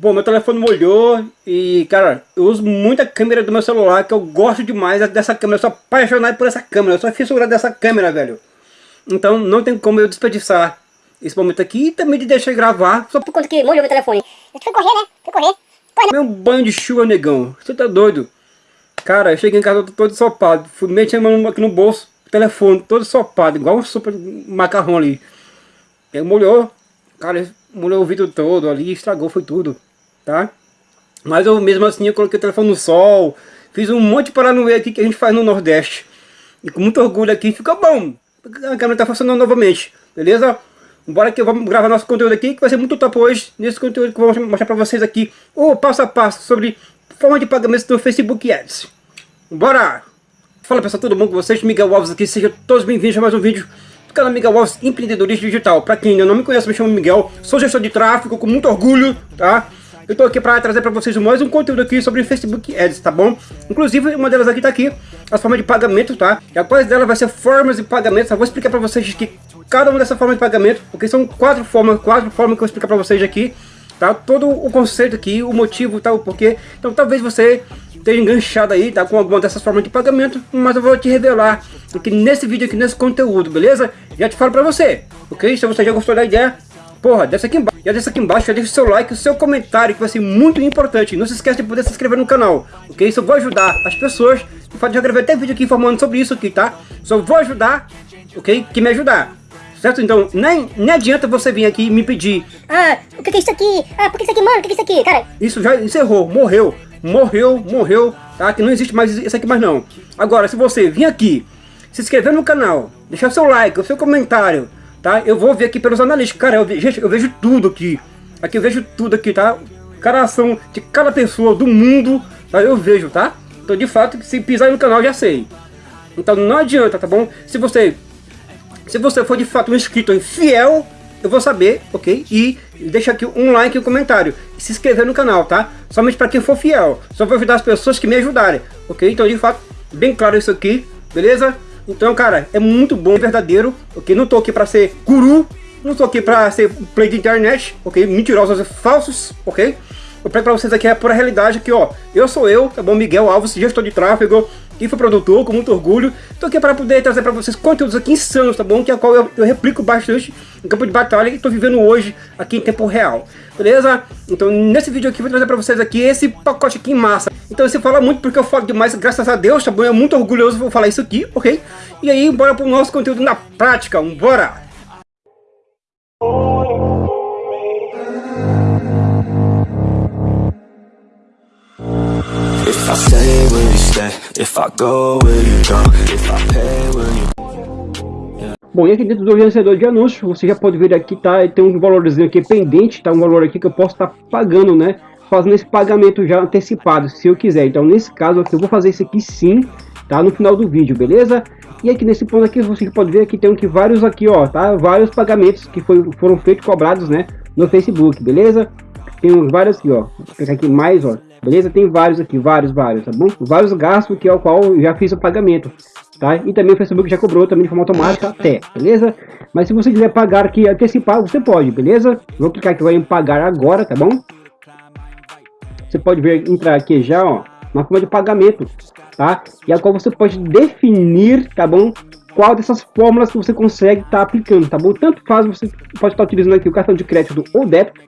Bom, meu telefone molhou e, cara, eu uso muito a câmera do meu celular, que eu gosto demais dessa câmera, eu sou apaixonado por essa câmera, eu sou fissurado dessa câmera, velho. Então não tem como eu desperdiçar esse momento aqui e também de deixar gravar. Só por conta que molhou meu telefone. Eu fui correr, né? Fui correr. Corre. Meu banho de chuva, negão. Você tá doido? Cara, eu cheguei em casa todo ensopado. Fui meter a mão aqui no bolso, telefone todo ensopado, igual um super macarrão ali. Ele molhou, cara, molhou o vidro todo ali, estragou, foi tudo tá? Mas eu mesmo assim eu coloquei o telefone no sol, fiz um monte de paranoia aqui que a gente faz no Nordeste. E com muito orgulho aqui, ficou bom. A câmera tá funcionando novamente, beleza? Bora que vamos gravar nosso conteúdo aqui, que vai ser muito top hoje, nesse conteúdo que eu vou mostrar pra vocês aqui, o passo a passo sobre forma de pagamento do Facebook Ads. Bora! Fala pessoal, tudo bom com vocês? Miguel Alves aqui, sejam todos bem-vindos a mais um vídeo do canal Miguel Alves Empreendedorismo Digital. Pra quem ainda não me conhece, me chamo Miguel, sou gestor de tráfego com muito orgulho, tá? Eu tô aqui para trazer para vocês mais um conteúdo aqui sobre Facebook Ads, tá bom? Inclusive, uma delas aqui tá aqui, as formas de pagamento, tá? E após dela vai ser formas de pagamento, eu vou explicar para vocês que cada uma dessas formas de pagamento, porque são quatro formas, quatro formas que eu vou explicar para vocês aqui, tá? Todo o conceito aqui, o motivo, tá? O porquê. Então talvez você esteja enganchado aí, tá? Com alguma dessas formas de pagamento, mas eu vou te revelar aqui nesse vídeo, aqui nesse conteúdo, beleza? Já te falo para você, ok? Se você já gostou da ideia, porra, desce aqui embaixo, já desce aqui embaixo, já deixa o seu like, o seu comentário, que vai ser muito importante. Não se esqueça de poder se inscrever no canal, ok? Isso vou ajudar as pessoas, de fato já gravei até vídeo aqui informando sobre isso aqui, tá? Só vou ajudar, ok? Que me ajudar. Certo? Então, nem, nem adianta você vir aqui e me pedir Ah, o que é isso aqui? Ah, por que isso aqui, mano? O que é isso aqui, cara? Isso já encerrou, morreu, morreu, morreu, tá? Que não existe mais isso aqui mais não. Agora, se você vir aqui, se inscrever no canal, deixar seu like, o seu comentário, tá? Eu vou ver aqui pelos analistas, cara, eu, gente, eu vejo tudo aqui, aqui eu vejo tudo aqui, tá? Caração de cada pessoa do mundo, tá? Eu vejo, tá? Então, de fato, se pisar no canal, já sei. Então, não adianta, tá bom? Se você, se você for de fato um inscrito fiel, eu vou saber, ok? E deixa aqui um like e um comentário. E se inscrever no canal, tá? Somente para quem for fiel. Só vou ajudar as pessoas que me ajudarem, ok? Então, de fato, bem claro isso aqui, beleza? Então, cara, é muito bom, verdadeiro, ok? Não tô aqui pra ser guru, não tô aqui pra ser play de internet, ok? Mentirosos falsos, ok? Eu prego pra vocês aqui a pura realidade que, ó, eu sou eu, tá bom? Miguel Alves, gestor de tráfego, produtor com muito orgulho. Tô aqui para poder trazer para vocês conteúdos aqui insanos, tá bom? Que é a qual eu, eu replico bastante em campo de batalha e tô vivendo hoje aqui em tempo real, beleza? Então nesse vídeo aqui eu vou trazer para vocês aqui esse pacote aqui em massa. Então você fala muito porque eu falo demais, graças a Deus, tá bom? É muito orgulhoso vou falar isso aqui, ok? E aí, bora pro nosso conteúdo na prática, bora! I stay, you stay? If I go, will you? If I pay, will you... Bom, e aqui dentro do vencedor de anúncios, você já pode ver aqui, tá? Tem um valorzinho aqui pendente, tá? Um valor aqui que eu posso estar tá pagando, né? Fazendo esse pagamento já antecipado, se eu quiser. Então, nesse caso aqui, eu vou fazer isso aqui sim, tá? No final do vídeo, beleza? E aqui nesse ponto aqui, você pode ver que tem aqui vários aqui, ó, tá? Vários pagamentos que foi, foram feitos, cobrados, né? No Facebook, beleza? Tem vários aqui, ó. Pegar aqui mais, ó. Beleza? Tem vários aqui, vários, vários, tá bom? Vários gastos que é o qual eu já fiz o pagamento, tá? E também o Facebook já cobrou também de forma automática até, beleza? Mas se você quiser pagar aqui antecipado, você pode, beleza? Vou clicar aqui em pagar agora, tá bom? Você pode ver, entrar aqui já, ó, uma forma de pagamento, tá? E a qual você pode definir, tá bom? Qual dessas fórmulas que você consegue estar tá aplicando, tá bom? Tanto faz, você pode estar tá utilizando aqui o cartão de crédito ou débito,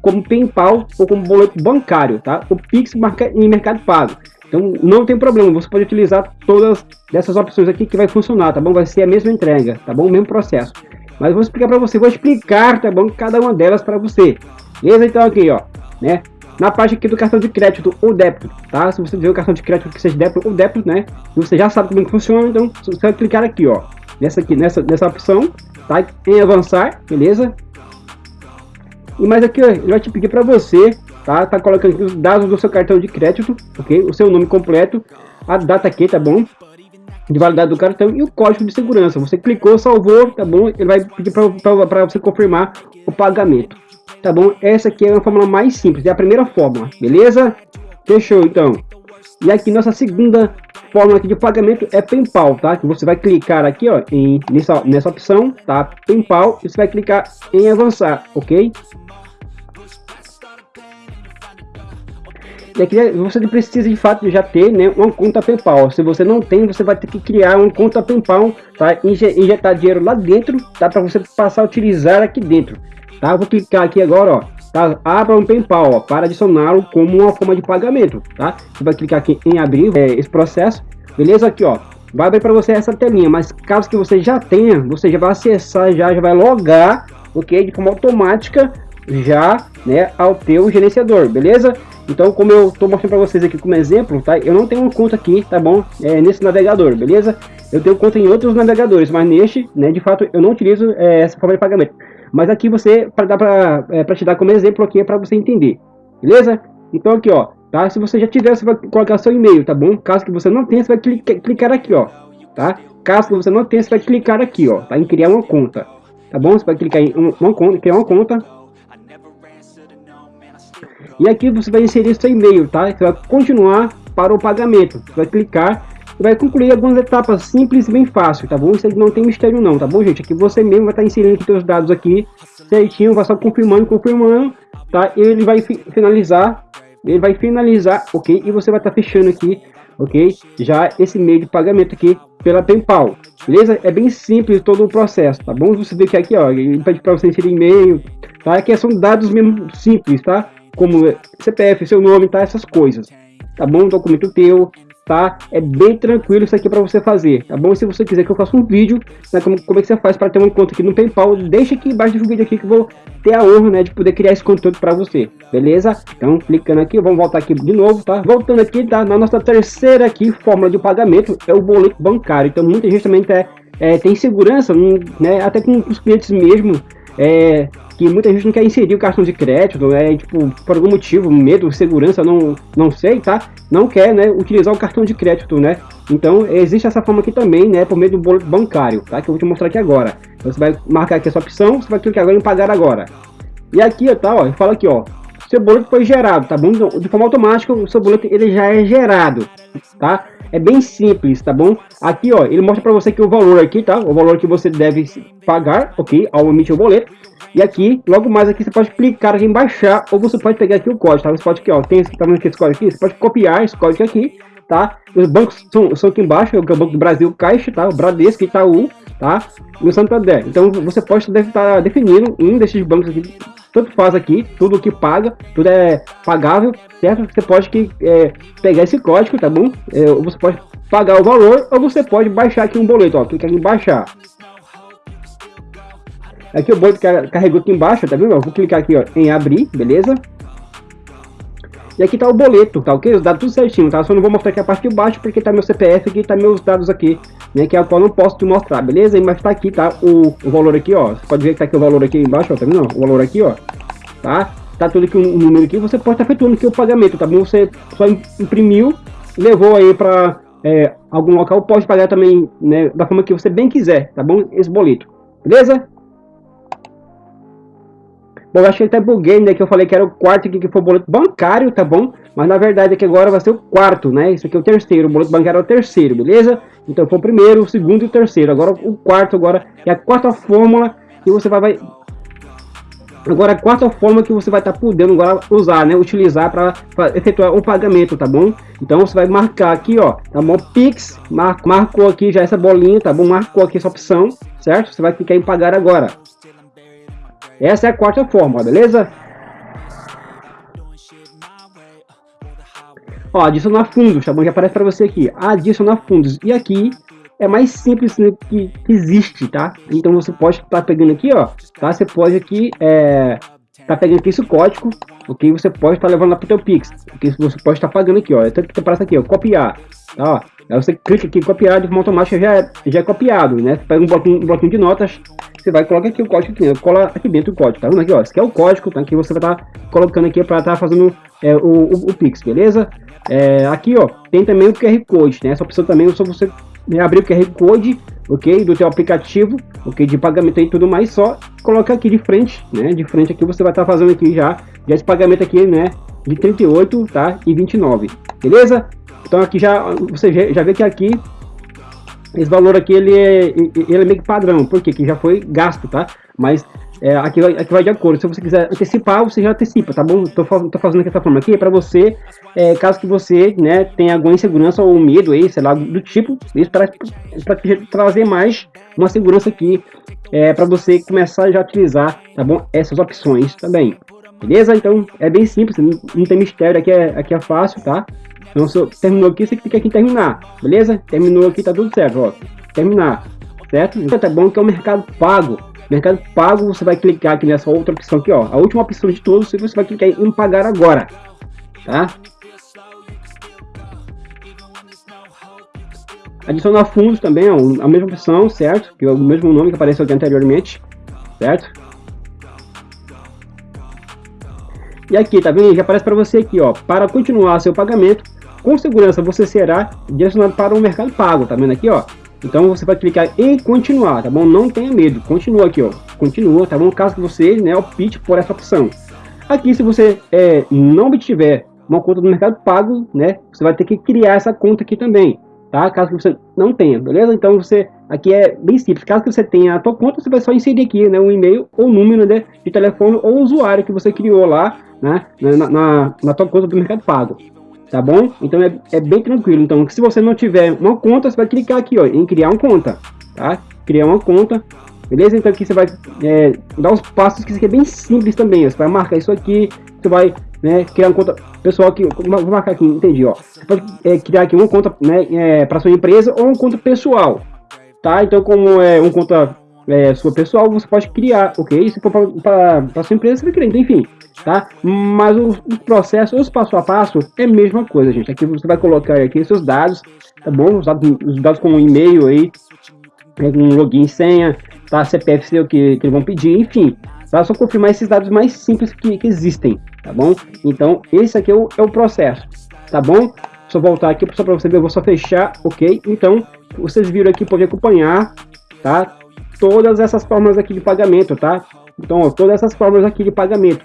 como PayPal ou como boleto bancário, tá? O Pix em Mercado Pago. Então não tem problema, você pode utilizar todas dessas opções aqui que vai funcionar, tá bom? Vai ser a mesma entrega, tá bom? O mesmo processo. Mas vou explicar para você, vou explicar, tá bom? Cada uma delas para você. Beleza? Então aqui, ó, né? Na parte aqui do cartão de crédito ou débito, tá? Se você tiver o cartão de crédito que seja débito ou débito, né? Você já sabe como é que funciona, então você vai clicar aqui, ó. Nessa aqui, nessa, nessa opção, tá? Em avançar, beleza? E mais aqui, ó, ele vai te pedir para você, tá? Tá colocando os dados do seu cartão de crédito, ok? O seu nome completo, a data aqui, tá bom? De validade do cartão e o código de segurança. Você clicou, salvou, tá bom? Ele vai pedir para você confirmar o pagamento, tá bom? Essa aqui é uma fórmula mais simples, é a primeira fórmula, beleza? Fechou, então. E aqui nossa segunda fórmula aqui de pagamento é PayPal, tá? Que você vai clicar aqui, ó, em, nessa, nessa opção, tá? PayPal, e você vai clicar em avançar, ok? é você precisa de fato já ter né, uma conta PayPal. Se você não tem, você vai ter que criar uma conta PayPal, tá? Injetar dinheiro lá dentro, tá? Para você passar a utilizar aqui dentro, tá? Vou clicar aqui agora, ó. Tá? Abra um PayPal, ó, para adicioná-lo como uma forma de pagamento, tá? Você vai clicar aqui em abrir é, esse processo, beleza? Aqui, ó. Vai abrir para você essa telinha, mas caso que você já tenha, você já vai acessar, já, já vai logar, ok? De forma automática já, né, ao teu gerenciador, beleza? Então, como eu estou mostrando para vocês aqui como exemplo, tá? Eu não tenho uma conta aqui, tá bom? É, nesse navegador, beleza? Eu tenho conta em outros navegadores, mas neste, né, de fato, eu não utilizo é, essa forma de pagamento. Mas aqui você, para dar para é, te dar como exemplo aqui, é para você entender, beleza? Então aqui, ó, tá? Se você já tiver, você vai colocar seu e-mail, tá bom? Caso que você não tenha, você vai clicar, aqui, ó, tá? Caso que você não tenha, você vai clicar aqui, ó, tá? Em criar uma conta, tá bom? Você vai clicar em uma conta, criar uma conta, e aqui você vai inserir seu e-mail, tá? Você vai continuar para o pagamento. Você vai clicar e vai concluir algumas etapas simples e bem fácil, tá bom? Isso aqui não tem mistério não, tá bom, gente? Aqui você mesmo vai estar inserindo aqui seus dados aqui certinho, vai só confirmando, confirmando, tá? Ele vai fi finalizar, ele vai finalizar, ok? E você vai estar fechando aqui, ok? Já esse meio de pagamento aqui pela PayPal, beleza? É bem simples todo o processo, tá bom? Você vê que aqui, ó, ele pede para você inserir e-mail, tá? Aqui são dados mesmo simples, tá? como CPF, seu nome, tá? Essas coisas, tá bom? Documento teu, tá? É bem tranquilo isso aqui para você fazer, tá bom? Se você quiser que eu faça um vídeo, né, como, como é que você faz para ter uma conta aqui no PayPal, deixa aqui embaixo do vídeo aqui que eu vou ter a honra, né, de poder criar esse conteúdo para você, beleza? Então, clicando aqui, vamos voltar aqui de novo, tá? Voltando aqui, tá? Na nossa terceira aqui, fórmula de pagamento, é o boleto bancário. Então, muita gente também tá, é, tem segurança, né, até com os clientes mesmo, é, que muita gente não quer inserir o cartão de crédito, né? Tipo, por algum motivo, medo, segurança, não, não sei, tá? Não quer, né, utilizar o cartão de crédito, né? Então, existe essa forma aqui também, né, por meio do boleto bancário, tá? Que eu vou te mostrar aqui agora. Então, você vai marcar aqui essa opção, você vai clicar agora em pagar agora. E aqui, tá, ó, fala aqui, ó, seu boleto foi gerado, tá bom? Então, de forma automática, o seu boleto ele já é gerado, tá? É bem simples, tá bom? Aqui, ó, ele mostra para você que o valor aqui, tá? O valor que você deve pagar, ok? Ao emitir o boleto. E aqui, logo mais aqui, você pode clicar em baixar, ou você pode pegar aqui o código, tá? Você pode aqui, ó, tem esse, tá vendo aqui esse código aqui? Você pode copiar esse código aqui, tá? Os bancos são, são aqui embaixo, é o Banco do Brasil, Caixa, tá? O Bradesco, Itaú, tá? E o Santander. Então, você pode estar definindo um desses bancos aqui, tanto faz aqui, tudo que paga, tudo é pagável, certo? Você pode que, é, pegar esse código, tá bom? É, você pode pagar o valor, ou você pode baixar aqui um boleto, ó, clica em baixar. Aqui o boleto carregou aqui embaixo, tá vendo? Vou clicar aqui ó, em abrir, beleza? E aqui tá o boleto, tá ok? Os dados tudo certinho, tá? Só não vou mostrar aqui a parte de baixo porque tá meu CPF aqui, tá meus dados aqui, né? Que é o qual eu não posso te mostrar, beleza? Mas tá aqui, tá? O, o valor aqui, ó. Você pode ver que tá aqui o valor aqui embaixo, ó, tá vendo? O valor aqui, ó. Tá? Tá tudo aqui, um, um número aqui. Você pode estar tá efetuando aqui o pagamento, tá bom? Você só imprimiu, levou aí pra é, algum local, pode pagar também, né? Da forma que você bem quiser, tá bom? Esse boleto, beleza? Bom, eu acho que até buguei, né? Que eu falei que era o quarto aqui, que foi o boleto bancário, tá bom? Mas na verdade aqui agora vai ser o quarto, né? Isso aqui é o terceiro, o boleto bancário é o terceiro, beleza? Então foi o primeiro, o segundo e o terceiro. Agora o quarto agora é a quarta fórmula que você vai... vai... Agora a quarta forma que você vai estar tá podendo agora usar, né? Utilizar para efetuar o pagamento, tá bom? Então você vai marcar aqui, ó, tá bom? Pix, mar marcou aqui já essa bolinha, tá bom? Marcou aqui essa opção, certo? Você vai clicar em pagar agora. Essa é a quarta fórmula, beleza? Ó, adicionar fundos, tá bom? Já aparece para você aqui. Adicionar fundos. E aqui é mais simples que, que existe, tá? Então você pode estar tá pegando aqui, ó. Tá? Você pode aqui, é, tá pegando aqui esse código, ok? Você pode estar tá levando lá para o teu Pix, ok? Você pode estar tá pagando aqui, ó. É tanto que aparece aqui, ó, copiar, tá? Aí você clica aqui copiar, de forma automática já é, já é copiado, né? Você pega um bloquinho, um bloquinho de notas, você vai colocar aqui o código aqui, né? cola aqui dentro o código, tá vendo aqui, ó? Esse aqui é o código, tá? Que você vai estar tá colocando aqui para estar tá fazendo é, o, o, o, Pix, beleza? É, aqui, ó, tem também o QR Code, né? Essa opção também é só você abrir o QR Code, ok? Do teu aplicativo, ok? De pagamento e tudo mais, só colocar aqui de frente, né? De frente aqui você vai estar tá fazendo aqui já, já esse pagamento aqui, né? De 38, tá? E 29, beleza? Então aqui já, você já vê que aqui esse valor aqui ele é, ele é meio que padrão, porque que já foi gasto, tá? Mas é, aqui, vai, aqui vai de acordo. Se você quiser antecipar, você já antecipa, tá bom? Tô, tô fazendo dessa forma aqui para você, é, caso que você, né, tenha alguma insegurança ou medo aí, sei lá, do tipo, isso para trazer mais uma segurança aqui, é, para você começar já a utilizar, tá bom? Essas opções também. Beleza? Então, é bem simples, não, tem mistério, aqui é, aqui é fácil, tá? Então, se terminou aqui, você clica aqui em terminar, beleza? Terminou aqui, tá tudo certo, ó. Terminar, certo? Então, tá bom que é o mercado pago. Mercado pago, você vai clicar aqui nessa outra opção aqui, ó. A última opção de todos, você vai clicar em pagar agora, tá? Adicionar fundos também, ó, a mesma opção, certo? Que é o mesmo nome que apareceu aqui anteriormente, certo? E aqui, tá vendo? Já aparece para você aqui, ó. Para continuar seu pagamento, com segurança você será direcionado para o mercado pago, tá vendo aqui, ó? Então você vai clicar em continuar, tá bom? Não tenha medo, continua aqui, ó. Continua, tá bom? Caso você, né, opte por essa opção. Aqui, se você é, não obtiver uma conta do Mercado Pago, né, você vai ter que criar essa conta aqui também, tá? Caso que você não tenha, beleza? Então você, aqui é bem simples. Caso que você tenha a tua conta, você vai só inserir aqui, né, um e-mail ou número né, de telefone ou usuário que você criou lá, né, na, na, na tua conta do Mercado Pago tá bom? Então é, é bem tranquilo. Então, se você não tiver uma conta, você vai clicar aqui, ó, em criar uma conta, tá? Criar uma conta, beleza? Então aqui você vai é, dar os passos que isso aqui é bem simples também. Ó. Você vai marcar isso aqui, você vai né, criar uma conta pessoal aqui, vou marcar aqui, entendi, ó. Você pode é, criar aqui uma conta né, é, para sua empresa ou uma conta pessoal, tá? Então como é uma conta é, sua pessoal, você pode criar, ok? Se for para sua empresa, você vai criar, então, enfim, tá? Mas o, processo, os passo a passo, é a mesma coisa, gente. Aqui você vai colocar aqui seus dados, tá bom? Os dados, os dados como e-mail aí, um login, senha, tá? CPF seu que, que eles vão pedir, enfim. Tá? Só confirmar esses dados mais simples que, que existem, tá bom? Então, esse aqui é o, é o processo, tá bom? Só voltar aqui só para você ver, eu vou só fechar, ok? Então, vocês viram aqui, pode acompanhar, tá? todas essas formas aqui de pagamento, tá? Então, ó, todas essas formas aqui de pagamento,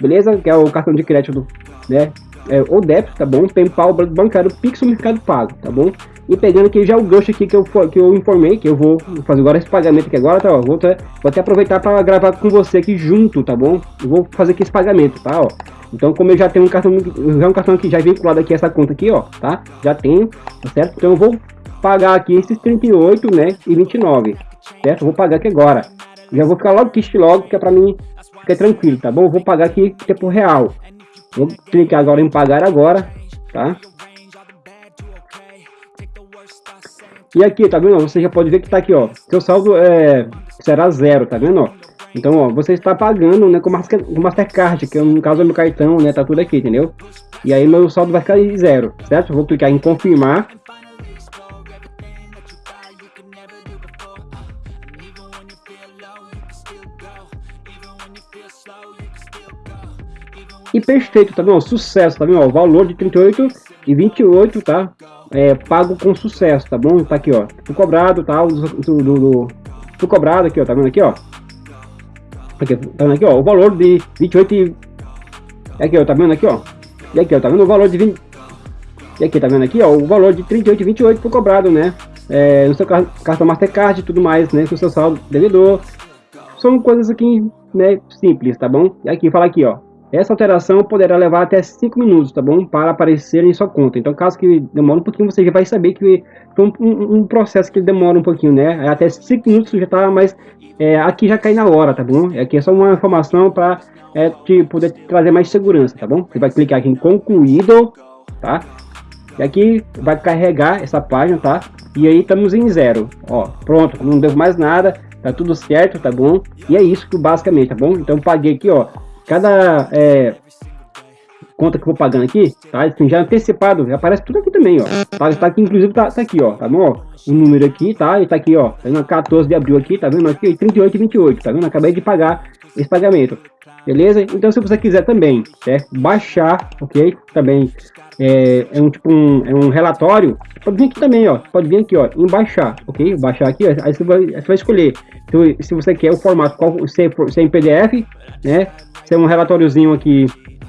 beleza? Que é o cartão de crédito, né? É, ou débito, tá bom? PayPal, bancário, Pix Mercado Pago, tá bom? E pegando aqui já o gancho aqui que eu, que eu informei, que eu vou fazer agora esse pagamento aqui agora, tá? Ó, vou, até, vou até aproveitar para gravar com você aqui junto, tá bom? Eu vou fazer aqui esse pagamento, tá? Ó. Então, como eu já tenho um cartão, já um cartão aqui já vinculado aqui essa conta aqui, ó, tá? Já tenho, tá certo? Então eu vou pagar aqui esses 38, né, e 29, certo? Vou pagar aqui agora. Já vou ficar logo aqui logo, que é para mim ficar tranquilo, tá bom? Vou pagar aqui tempo real. Vou clicar agora em pagar agora, tá? E aqui, tá vendo? Você já pode ver que tá aqui, ó. Seu saldo é, será zero, tá vendo? Então, ó, você está pagando, né, com Mastercard, que no caso é meu cartão, né, tá tudo aqui, entendeu? E aí meu saldo vai ficar zero, certo? vou clicar em confirmar. Perfeito, tá bom? Sucesso, tá bom? O valor de 38 e 28, tá? É, pago com sucesso, tá bom? Tá aqui, ó. Fui cobrado, tá? Do, do, do, fui cobrado aqui, ó. Tá vendo aqui, ó? Aqui, tá vendo aqui, ó? O valor de 28 e... Aqui, ó. Tá vendo aqui, ó? E aqui, ó. Tá vendo o valor de 20... E aqui, tá vendo aqui, ó? O valor de 38 e 28 foi cobrado, né? É, no seu cartão Mastercard e tudo mais, né? Com seu saldo devedor. São coisas aqui, né? Simples, tá bom? E aqui, fala aqui, ó. Essa alteração poderá levar até 5 minutos, tá bom? Para aparecer em sua conta. Então, caso que demore um pouquinho, você já vai saber que um, um, um processo que demora um pouquinho, né? Até 5 minutos já tá, mas é, aqui já cai na hora, tá bom? Aqui é só uma informação para é, te poder trazer mais segurança, tá bom? Você vai clicar aqui em concluído, tá? E aqui vai carregar essa página, tá? E aí estamos em zero, ó. Pronto, não devo mais nada, tá tudo certo, tá bom? E é isso que basicamente, tá bom? Então paguei aqui, ó, cada é, conta que eu vou pagando aqui, tá? Assim, já antecipado, já aparece tudo aqui também, ó. Tá, tá aqui, inclusive, tá, tá aqui, ó, tá bom? O número aqui, tá? E tá aqui, ó, tá vendo? 14 de abril aqui, tá vendo? Aqui, 38 e 28, tá vendo? Acabei de pagar esse pagamento, beleza? Então, se você quiser também, certo? Baixar, ok? Também é, é um tipo um, é um relatório, pode vir aqui também, ó. Pode vir aqui, ó, em baixar, ok? Baixar aqui, ó, aí você vai, você vai escolher se, se você quer o formato, qual, se, se é em PDF, né? Se é um relatóriozinho aqui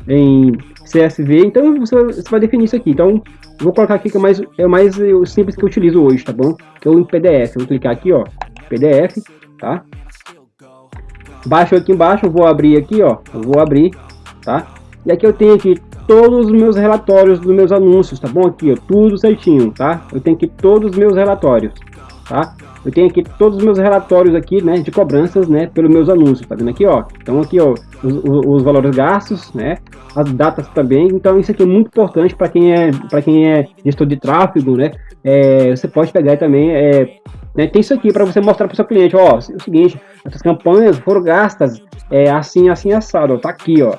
em CSV, então você, você vai definir isso aqui. Então, vou colocar aqui que é mais, é mais simples que eu utilizo hoje, tá bom? Que é o em PDF. Vou clicar aqui, ó, PDF, tá? Baixo aqui embaixo, vou abrir aqui, ó, vou abrir, tá? E aqui eu tenho aqui todos os meus relatórios dos meus anúncios, tá bom? Aqui, ó, tudo certinho, tá? Eu tenho aqui todos os meus relatórios, tá? Eu tenho aqui todos os meus relatórios aqui, né, de cobranças, né, pelos meus anúncios, tá vendo aqui, ó? Então aqui, ó, os, os valores gastos, né, as datas também. Então isso aqui é muito importante para quem é para quem é gestor de tráfego, né? É, você pode pegar também, é, né, tem isso aqui para você mostrar para o seu cliente, ó, é o seguinte, essas campanhas foram gastas é, assim, assim, assado, ó, tá aqui, ó.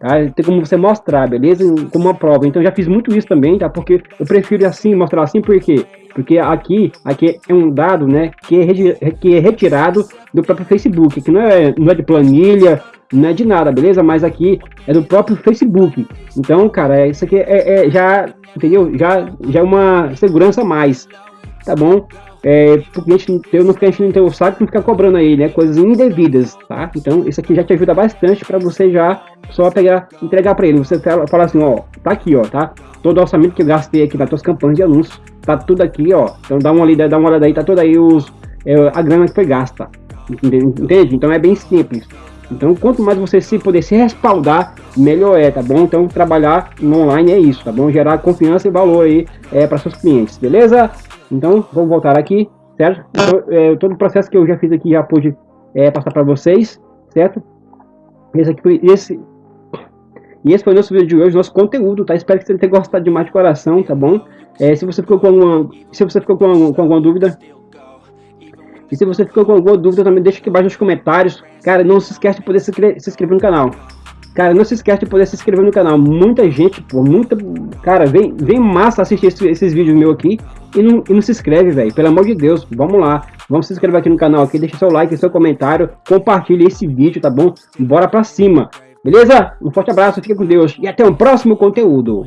Tá? Tem como você mostrar, beleza? Como uma prova. Então já fiz muito isso também, tá? Porque eu prefiro assim, mostrar assim, por quê? Porque aqui, aqui é um dado, né, que é, que é retirado do próprio Facebook, que não é, não é de planilha, não é de nada, beleza? Mas aqui é do próprio Facebook. Então, cara, isso aqui é, é já, entendeu? Já, já é uma segurança a mais, tá bom? é, pro cliente ter, não ficar enchendo o saco e ficar cobrando aí, né? Coisas indevidas, tá? Então, isso aqui já te ajuda bastante para você já só pegar, entregar para ele. Você fala assim, ó, tá aqui, ó, tá? Todo o orçamento que eu gastei aqui nas tuas campanhas de anúncios, tá tudo aqui, ó. Então, dá uma olhada, dá uma olhada aí, tá toda aí os, é, a grana que foi gasta. Entende? Então, é bem simples. Então, quanto mais você se poder se respaldar, melhor é, tá bom? Então, trabalhar no online é isso, tá bom? Gerar confiança e valor aí é, para seus clientes, beleza? Então, vamos voltar aqui, certo? Então, é, todo o processo que eu já fiz aqui já pude é, passar para vocês, certo? Esse aqui foi esse e esse foi o nosso vídeo de hoje, nosso conteúdo, tá? Espero que você tenha gostado demais de coração, tá bom? É, se você ficou com alguma, se você ficou com, alguma, com alguma dúvida, e se você ficou com alguma dúvida, também deixa aqui embaixo nos comentários. Cara, não se esquece de poder se, se inscrever no canal. Cara, não se esquece de poder se inscrever no canal. Muita gente, pô, muita... Cara, vem, vem massa assistir esses, esses vídeos meus aqui e não, e não se inscreve, velho. Pelo amor de Deus, vamos lá. Vamos se inscrever aqui no canal aqui, deixa seu like, seu comentário, compartilhe esse vídeo, tá bom? Bora pra cima. Beleza? Um forte abraço, fica com Deus e até o próximo conteúdo.